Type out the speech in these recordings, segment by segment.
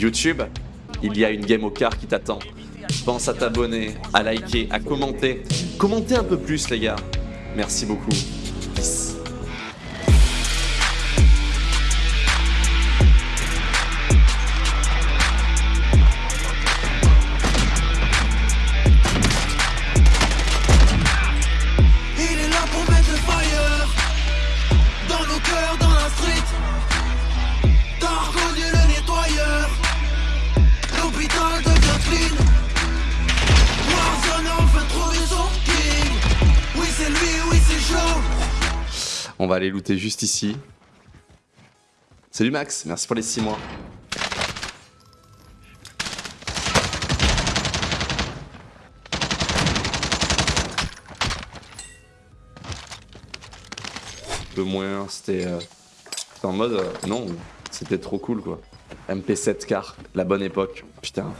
YouTube, il y a une game au car qui t'attend. Pense à t'abonner, à liker, à commenter. Commentez un peu plus les gars. Merci beaucoup. On va aller looter juste ici. Salut Max, merci pour les 6 mois. Peu moins, c'était euh, en mode euh, non, c'était trop cool quoi. MP7 car, la bonne époque, putain.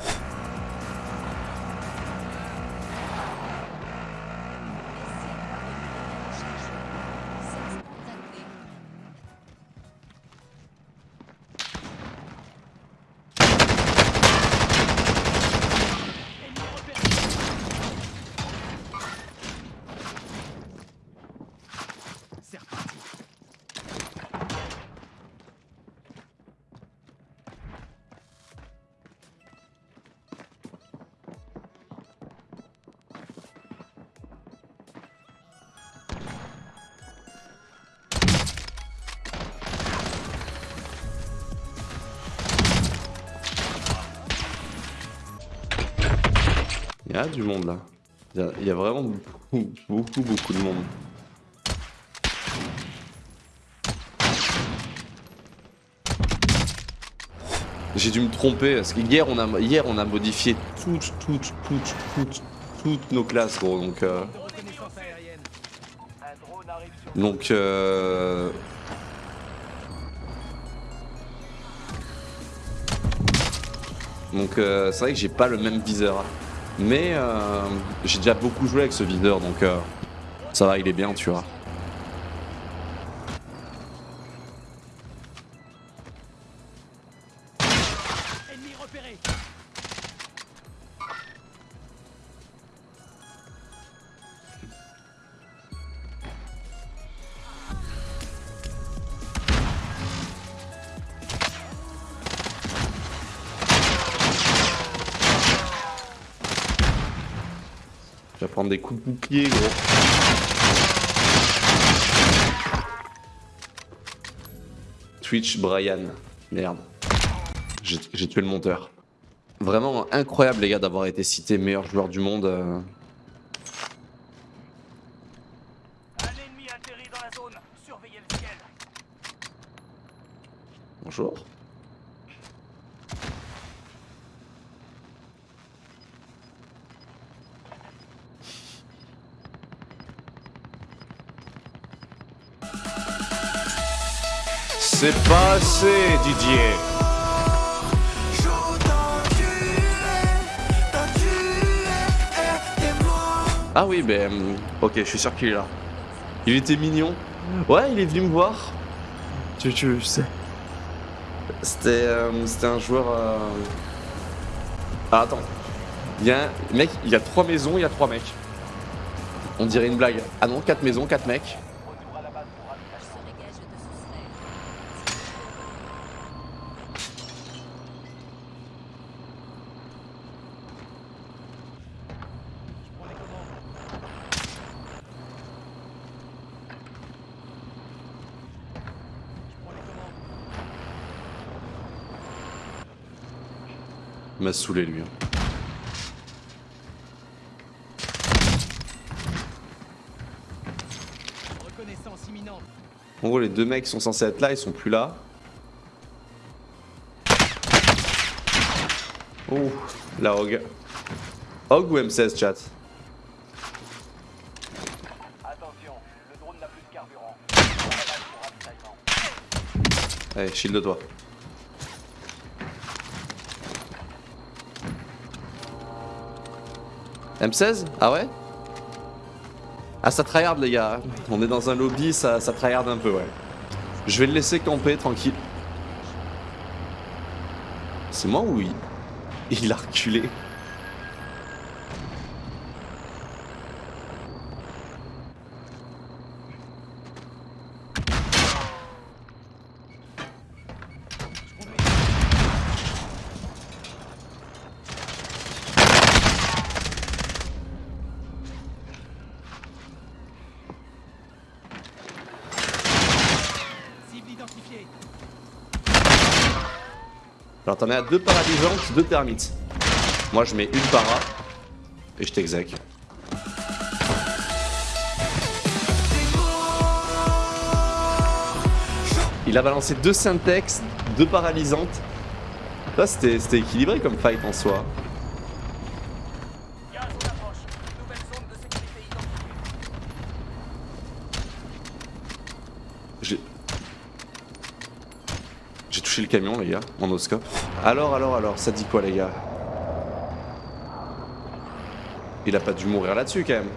A du monde là. Il y a, vraiment beaucoup, beaucoup, beaucoup de monde. J'ai dû me tromper parce que hier on a, hier, on a modifié toutes, toutes, toutes, toutes, toutes nos classes gros donc. euh, donc euh, Donc euh, c'est vrai que j'ai pas le même viseur. Mais euh, j'ai déjà beaucoup joué avec ce viseur donc euh, ça va, il est bien, tu vois. Je vais prendre des coups de bouclier, gros. Twitch Brian. Merde. J'ai tué le monteur. Vraiment incroyable, les gars, d'avoir été cité meilleur joueur du monde. euh. Un eh, T'es mort Ah oui, ben. hum, Ok, je suis sûr qu'il est là. Il était mignon. Ouais, il est venu me voir. Tu, tu sais. C'était euh, c'était un joueur. euh, Ah, attends. Il y a un mec, il y a trois maisons, il y a trois mecs. On dirait une blague. Ah non, quatre maisons, quatre mecs. Retour à la base pour ravitaillement. Je prends les commandes. Je prends les commandes. Il m'a saoulé lui. hein. En gros, les deux mecs sont censés être là, ils sont plus là. Oh, la Hog. Hog ou M16 chat? Attention, le drone n'a plus de carburant. Allez, shield de toi. M16 Ah ouais? Ah ça tryhard les gars. On est dans un lobby, ça, ça tryhard un peu ouais. Je vais le laisser camper tranquille. C'est moi ou il... il a reculé Cible identifiée. Alors t'en à deux paralysantes, deux termites. Moi je mets une para et je t'exec. Il a balancé deux syntax, deux paralysantes. Là c'était c'était équilibré comme fight en soi. Gaz en approche. Nouvelle zone de sécurité identifiée. J'ai... Touché le camion les gars, en oscope. Alors, alors, alors, ça dit quoi les gars? Il a pas dû mourir là-dessus quand même.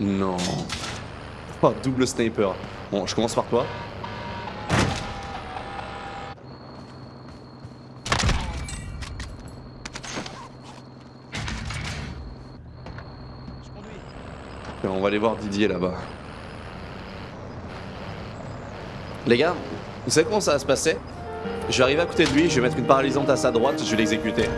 Non. Oh, double sniper. Bon, je commence par toi. On va aller voir Didier là-bas. Les gars, vous savez comment ça va se passer? Je vais arriver à côté de lui, je vais mettre une paralysante à sa droite, je vais l'exécuter.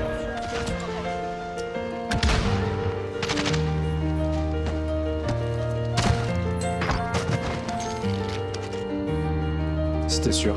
C'était sûr.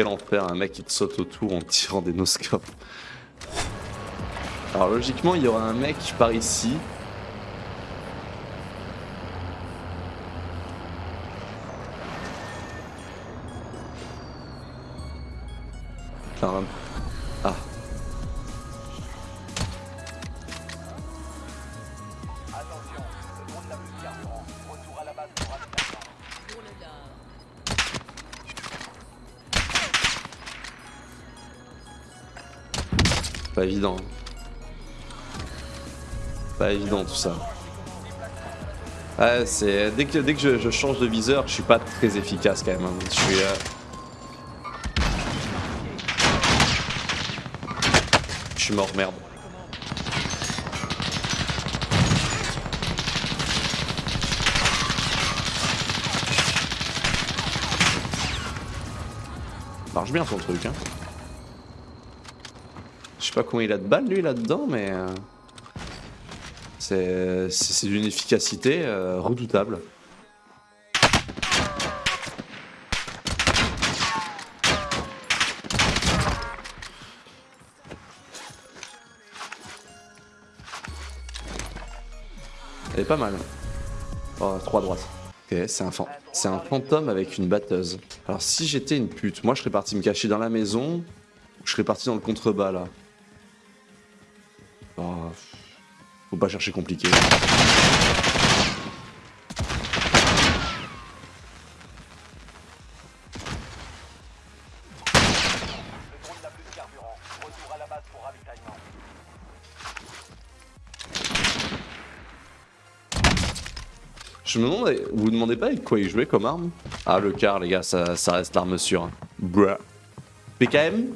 Quel enfer, un mec qui te saute autour en tirant des noscopes. Alors logiquement, il y aura un mec par ici. Pas évident. Pas évident tout ça. Ouais, c'est dès que dès que je, change de viseur, je suis pas très efficace quand même. hein. Je suis. euh, Je suis mort, merde. Marche bien son truc, hein. Je sais pas combien il a de balles lui là-dedans, mais. euh, C'est d'une efficacité euh, redoutable. Elle est pas mal. Oh, 3 droites. Ok, c'est un, c'est un fantôme avec une batteuse. Alors si j'étais une pute, moi je serais parti me cacher dans la maison, ou je serais parti dans le contrebas là. Base pour ravitaillement. Je me demande, vous vous demandez pas avec quoi il jouait comme arme? Ah le car les gars, ça, ça reste l'arme sûre. Bruh. PKM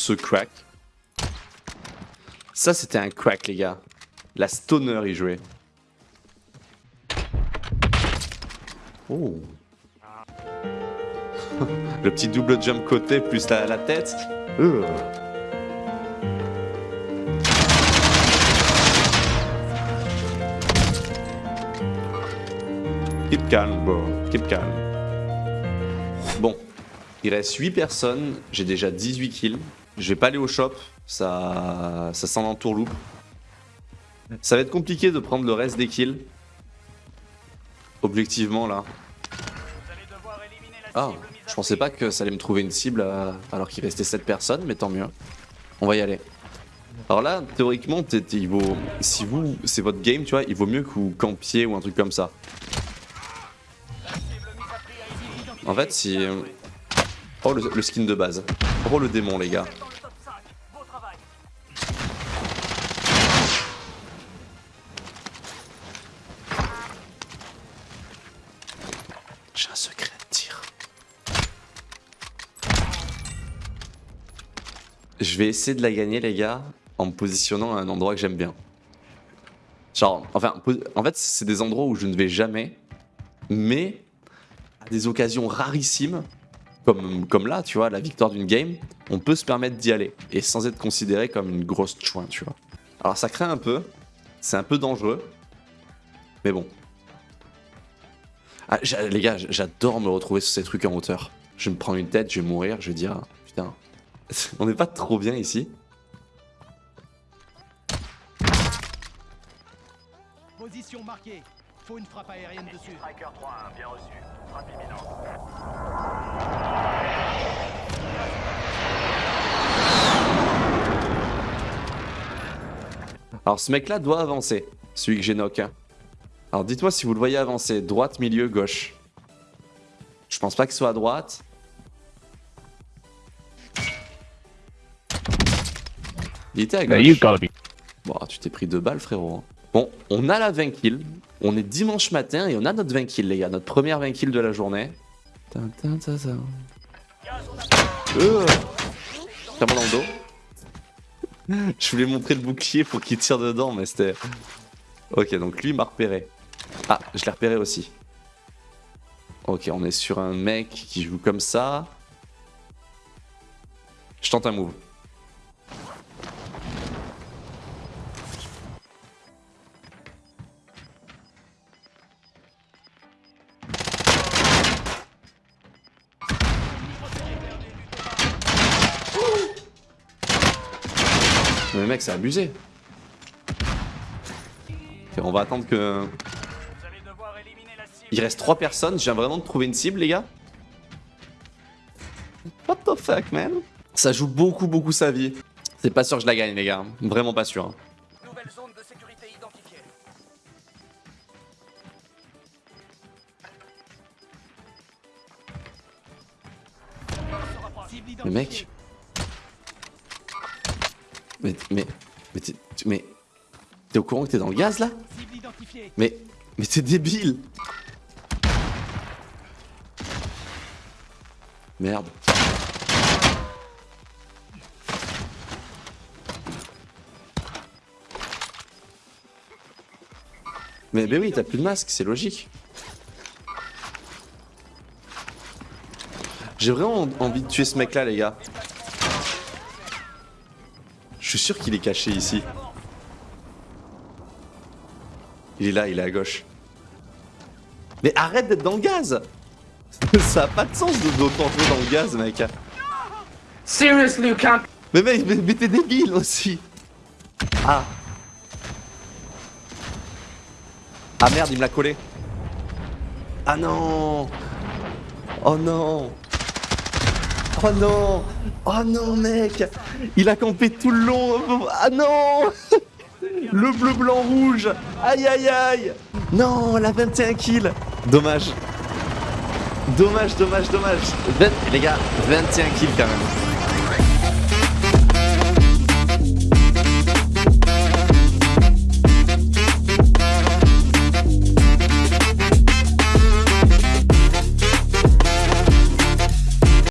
Ce crack. Ça c'était un crack les gars. La stoner il jouait. Oh. Le petit double jump côté plus la, la tête. Euh. Keep calm, bro. Keep calm. Bon, il reste 8 personnes, j'ai déjà 18 kills. Je vais pas aller au shop, ça, ça sent l'entourloupe. Ça va être compliqué de prendre le reste des kills. Objectivement là. Ah, je pensais pas que ça allait me trouver une cible euh, alors qu'il restait 7 personnes, mais tant mieux. On va y aller. Alors là, théoriquement, il vaut, si vous, c'est votre game, tu vois, il vaut mieux que vous campiez ou un truc comme ça. En fait, si... Oh, le, le skin de base. Oh, le démon, les gars. dans le top 5. Beau travail. J'ai un secret à te dire. Je vais essayer de la gagner, les gars, en me positionnant à un endroit que j'aime bien. Genre, enfin, en fait, c'est des endroits où je ne vais jamais, mais à des occasions rarissimes, comme, comme là, tu vois, la victoire d'une game, on peut se permettre d'y aller, et sans être considéré comme une grosse chouin, tu vois. Alors ça craint un peu, c'est un peu dangereux, mais bon. Ah, les gars, j'adore me retrouver sur ces trucs en hauteur. Je me prends une tête, je vais mourir, je vais dire, putain, on n'est pas trop bien ici. Position marquée. Faut une frappe aérienne dessus. Striker 3-1, bien reçu. Alors ce mec là doit avancer, celui que j'ai knock. hein. Alors dites-moi si vous le voyez avancer, droite, milieu, gauche. Je pense pas qu'il soit à droite. Il était à gauche. Bon, tu t'es pris deux balles frérot. Bon, on a la 20 kills. On est dimanche matin et on a notre 20 kills les gars, notre première 20 kills de la journée. Euh, dans le dos. Je voulais montrer le bouclier pour qu'il tire dedans, mais c'était... Ok, donc lui m'a repéré. Ah, je l'ai repéré aussi. Ok, on est sur un mec qui joue comme ça. Je tente un move. Mec, c'est abusé. On va attendre que... Il reste 3 personnes, je viens vraiment de trouver une cible les gars. What the fuck man? Ça joue beaucoup beaucoup sa vie. C'est pas sûr que je la gagne les gars, vraiment pas sûr. hein. Zone de sécurité identifiée. Mec... Mais... Mais... Mais t'es... Mais... T'es au courant que t'es dans le gaz là? Mais... Mais t'es débile Merde. Mais, mais oui, t'as plus de masque, c'est logique. J'ai vraiment envie de tuer ce mec là, les gars. Je suis sûr qu'il est caché ici. Il est là, il est à gauche. Mais arrête d'être dans le gaz Ça a pas de sens de jouer dans le gaz, mec. Seriously, you can't. Mais mec, mais, mais t'es débile aussi Ah Ah merde, il me l'a collé Ah non Oh non Oh non. Oh non, mec. Il a campé tout le long. Ah non. Le bleu, blanc, rouge. Aïe, aïe, aïe. Non, la 21 kills. Dommage. Dommage, dommage, dommage. 20 Les gars, 21 kills quand même